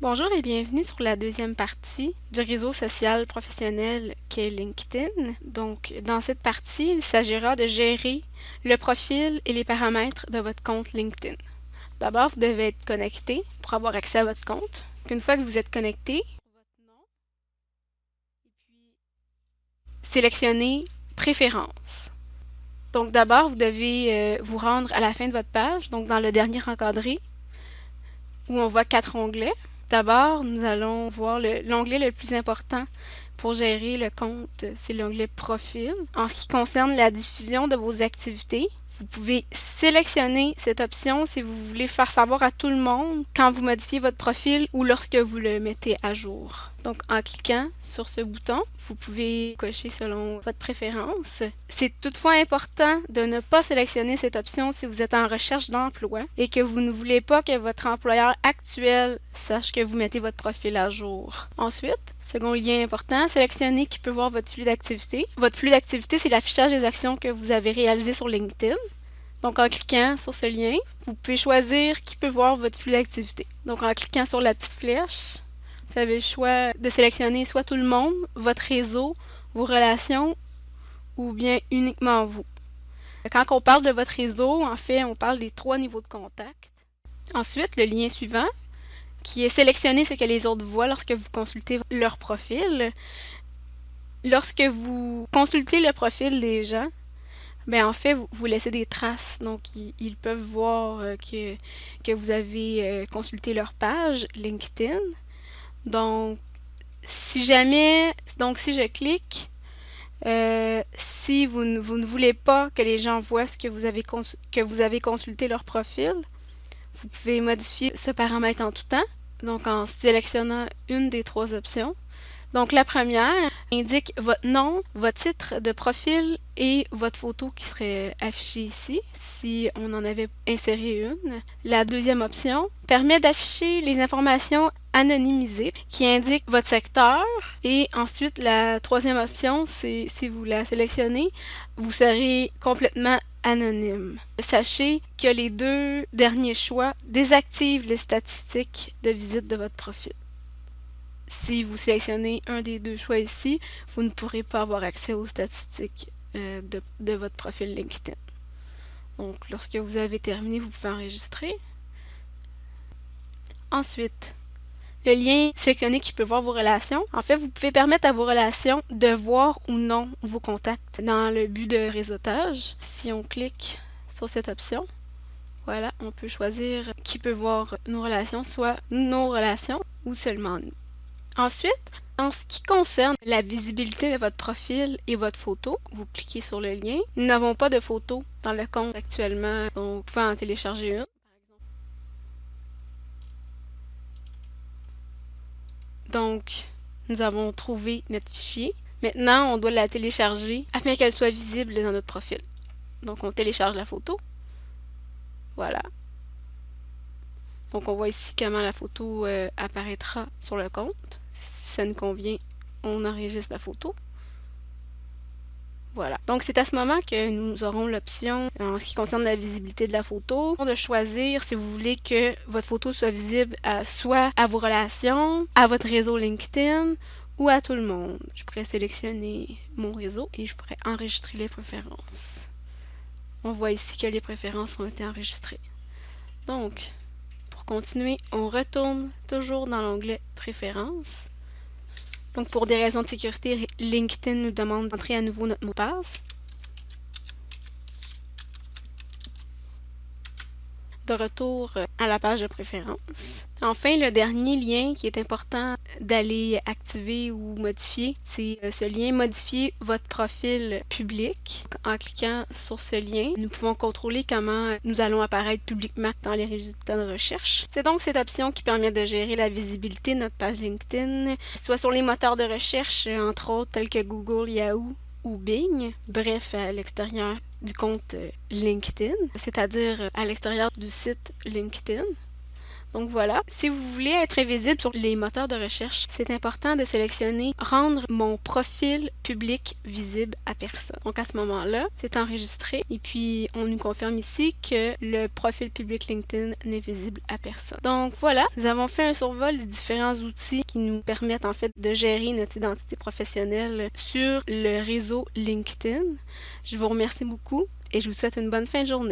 Bonjour et bienvenue sur la deuxième partie du réseau social professionnel qu'est LinkedIn. Donc, dans cette partie, il s'agira de gérer le profil et les paramètres de votre compte LinkedIn. D'abord, vous devez être connecté pour avoir accès à votre compte. Une fois que vous êtes connecté, sélectionnez Préférences. Donc d'abord, vous devez euh, vous rendre à la fin de votre page, donc dans le dernier encadré, où on voit quatre onglets. D'abord, nous allons voir l'onglet le, plus important pour gérer le compte, c'est l'onglet Profil. En ce qui concerne la diffusion de vos activités, vous pouvez sélectionner cette option si vous voulez faire savoir à tout le monde quand vous modifiez votre profil ou lorsque vous le mettez à jour. Donc, en cliquant sur ce bouton, vous pouvez cocher selon votre préférence. C'est toutefois important de ne pas sélectionner cette option si vous êtes en recherche d'emploi et que vous ne voulez pas que votre employeur actuel sache que vous mettez votre profil à jour. Ensuite, second lien important, sélectionnez qui peut voir votre flux d'activité. Votre flux d'activité, c'est l'affichage des actions que vous avez réalisées sur LinkedIn. Donc, en cliquant sur ce lien, vous pouvez choisir qui peut voir votre flux d'activité. Donc, en cliquant sur la petite flèche, vous avez le choix de sélectionner soit tout le monde, votre réseau, vos relations ou bien uniquement vous. Quand on parle de votre réseau, en fait, on parle des trois niveaux de contact. Ensuite, le lien suivant, qui est sélectionner ce que les autres voient lorsque vous consultez leur profil. Lorsque vous consultez le profil des gens, ben en fait, vous, vous laissez des traces. Donc, ils, peuvent voir euh, que, que vous avez euh, consulté leur page LinkedIn. Donc, si jamais, donc si je clique, euh, si vous ne, vous ne voulez pas que les gens voient ce que vous avez, que vous avez consulté leur profil, vous pouvez modifier ce paramètre en tout temps, donc en sélectionnant une des trois options. Donc la première indique votre nom, votre titre de profil et votre photo qui serait affichée ici si on en avait inséré une. La deuxième option permet d'afficher les informations anonymisées qui indiquent votre secteur et ensuite la troisième option c'est si vous la sélectionnez vous serez complètement anonyme. Sachez que les deux derniers choix désactivent les statistiques de visite de votre profil. Si vous sélectionnez un des deux choix ici, vous ne pourrez pas avoir accès aux statistiques euh, de, votre profil LinkedIn. Donc, lorsque vous avez terminé, vous pouvez enregistrer. Ensuite, le lien sélectionné qui peut voir vos relations. En fait, vous pouvez permettre à vos relations de voir ou non vos contacts dans le but de réseautage. Si on clique sur cette option, voilà, on peut choisir qui peut voir nos relations, soit nos relations ou seulement nous. Ensuite, en ce qui concerne la visibilité de votre profil et votre photo, vous cliquez sur le lien. Nous n'avons pas de photo dans le compte actuellement, donc vous pouvez en télécharger une. Donc, nous avons trouvé notre fichier. Maintenant, on doit la télécharger afin qu'elle soit visible dans notre profil. Donc, on télécharge la photo. Voilà. Donc, on voit ici comment la photo euh, apparaîtra sur le compte. Si ça nous convient, on enregistre la photo. Voilà. Donc, c'est à ce moment que nous aurons l'option, en ce qui concerne la visibilité de la photo, de choisir si vous voulez que votre photo soit visible à, soit à vos relations, à votre réseau LinkedIn ou à tout le monde. Je pourrais sélectionner mon réseau et je pourrais enregistrer les préférences. On voit ici que les préférences ont été enregistrées. Donc, continuer, on retourne toujours dans l'onglet Préférences. Donc, pour des raisons de sécurité, LinkedIn nous demande d'entrer à nouveau notre mot de passe. De retour euh, à la page de préférence. Enfin, le dernier lien qui est important d'aller activer ou modifier, c'est euh, ce lien modifier votre profil public. En cliquant sur ce lien, nous pouvons contrôler comment nous allons apparaître publiquement dans les résultats de recherche. C'est donc cette option qui permet de gérer la visibilité de notre page LinkedIn, soit sur les moteurs de recherche, entre autres tels que Google, Yahoo ou Bing, bref, à l'extérieur du compte euh, LinkedIn, c'est-à-dire euh, à l'extérieur du site LinkedIn. Donc voilà. Si vous voulez être invisible sur les moteurs de recherche, c'est important de sélectionner rendre mon profil public visible à personne. Donc à ce moment-là, c'est enregistré et puis on nous confirme ici que le profil public LinkedIn n'est visible à personne. Donc voilà, nous avons fait un survol des différents outils qui nous permettent en fait de gérer notre identité professionnelle sur le réseau LinkedIn. Je vous remercie beaucoup et je vous souhaite une bonne fin de journée.